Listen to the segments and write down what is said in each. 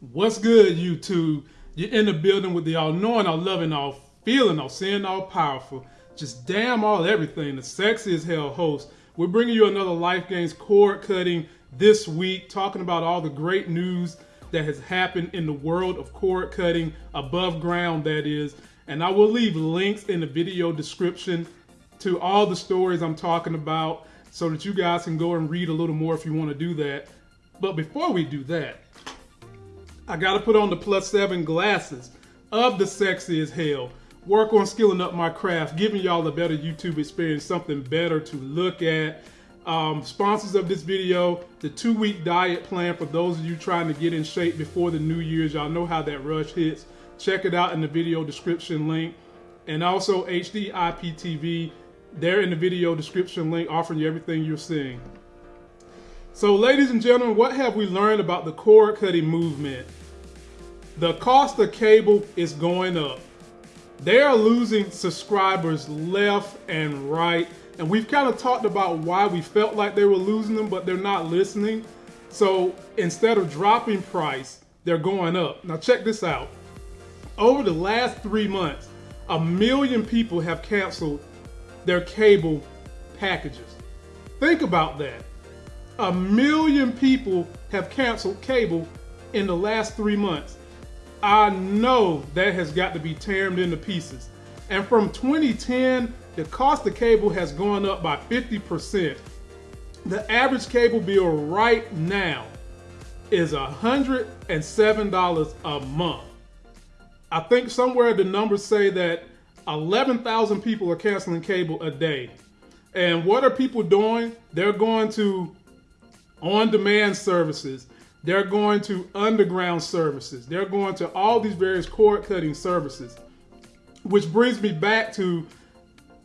What's good, YouTube? You're in the building with the all knowing, all loving, all feeling, all seeing, all powerful. Just damn all everything. The sexy as hell host. We're bringing you another Life Games cord cutting this week, talking about all the great news that has happened in the world of cord cutting, above ground, that is. And I will leave links in the video description to all the stories I'm talking about so that you guys can go and read a little more if you want to do that. But before we do that, I gotta put on the plus seven glasses of the sexy as hell. Work on skilling up my craft, giving y'all a better YouTube experience, something better to look at. Um, sponsors of this video, the two week diet plan for those of you trying to get in shape before the New Year's. Y'all know how that rush hits. Check it out in the video description link. And also HD IPTV, they're in the video description link offering you everything you're seeing. So ladies and gentlemen, what have we learned about the cord cutting movement? The cost of cable is going up. They are losing subscribers left and right. And we've kind of talked about why we felt like they were losing them, but they're not listening. So instead of dropping price, they're going up. Now check this out. Over the last three months, a million people have canceled their cable packages. Think about that. A million people have canceled cable in the last three months. I know that has got to be teared into pieces. And from 2010, the cost of cable has gone up by 50%. The average cable bill right now is $107 a month. I think somewhere the numbers say that 11,000 people are canceling cable a day. And what are people doing? They're going to on demand services. They're going to underground services. They're going to all these various cord cutting services. Which brings me back to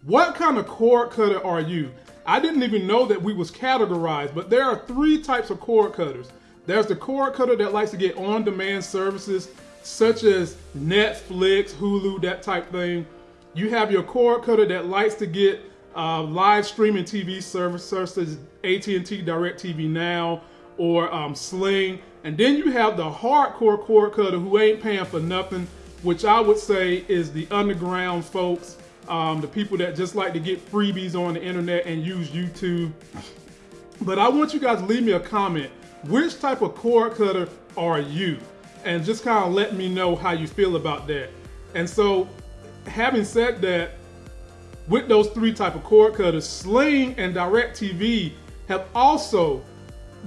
what kind of cord cutter are you? I didn't even know that we was categorized, but there are three types of cord cutters. There's the cord cutter that likes to get on demand services such as Netflix, Hulu, that type thing. You have your cord cutter that likes to get uh, live streaming TV service such as AT&T DirecTV Now or um, Sling. And then you have the hardcore cord cutter who ain't paying for nothing, which I would say is the underground folks, um, the people that just like to get freebies on the internet and use YouTube. But I want you guys to leave me a comment. Which type of cord cutter are you? And just kind of let me know how you feel about that. And so, having said that, with those three type of cord cutters, Sling and DirecTV have also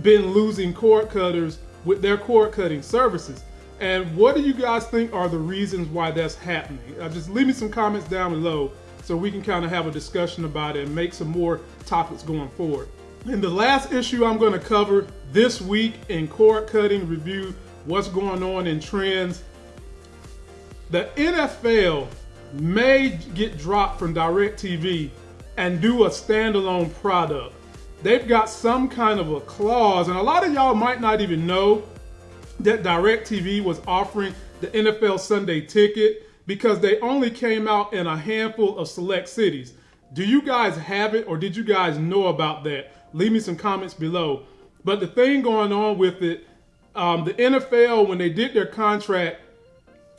been losing cord cutters with their cord cutting services. And what do you guys think are the reasons why that's happening? Uh, just leave me some comments down below so we can kind of have a discussion about it and make some more topics going forward. In the last issue I'm going to cover this week in cord cutting review, what's going on in trends. The NFL may get dropped from DirecTV and do a standalone product. They've got some kind of a clause, and a lot of y'all might not even know that DirecTV was offering the NFL Sunday ticket because they only came out in a handful of select cities. Do you guys have it or did you guys know about that? Leave me some comments below. But the thing going on with it, um, the NFL, when they did their contract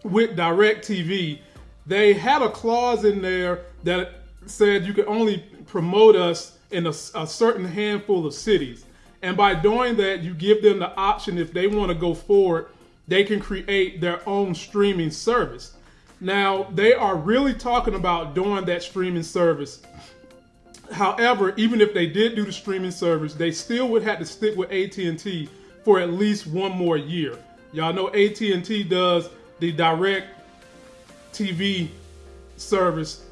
with DirecTV, they had a clause in there that said you could only promote us in a, a, certain handful of cities. And by doing that, you give them the option if they want to go forward, they can create their own streaming service. Now, they are really talking about doing that streaming service. However, even if they did do the streaming service, they still would have to stick with AT&T for at least one more year. Y'all know AT&T does the direct TV service,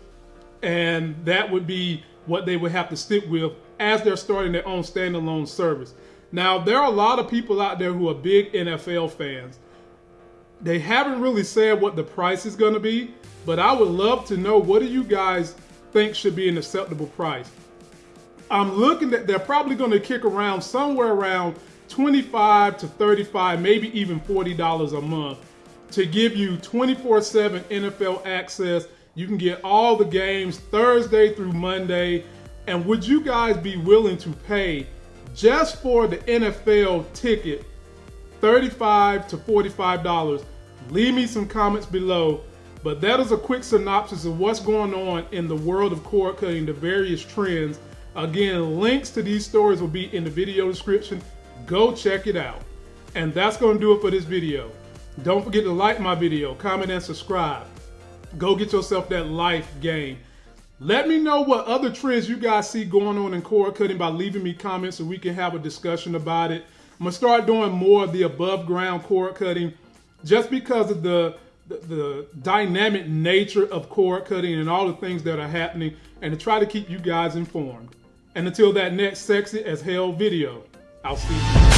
and that would be what they would have to stick with as they're starting their own standalone service. Now, there are a lot of people out there who are big NFL fans. They haven't really said what the price is going to be, but I would love to know what do you guys think should be an acceptable price. I'm looking at they're probably going to kick around somewhere around 25 to 35, maybe even $40 a month to give you 24-7 NFL access. You can get all the games Thursday through Monday. And would you guys be willing to pay just for the NFL ticket 35 to $45. Leave me some comments below. But that is a quick synopsis of what's going on in the world of cord cutting, the various trends. Again, links to these stories will be in the video description. Go check it out. And that's going to do it for this video. Don't forget to like my video, comment, and subscribe. Go get yourself that life game. Let me know what other trends you guys see going on in cord cutting by leaving me comments so we can have a discussion about it. I'm gonna start doing more of the above ground cord cutting just because of the, the, the dynamic nature of cord cutting and all the things that are happening and to try to keep you guys informed. And until that next sexy as hell video, I'll see you.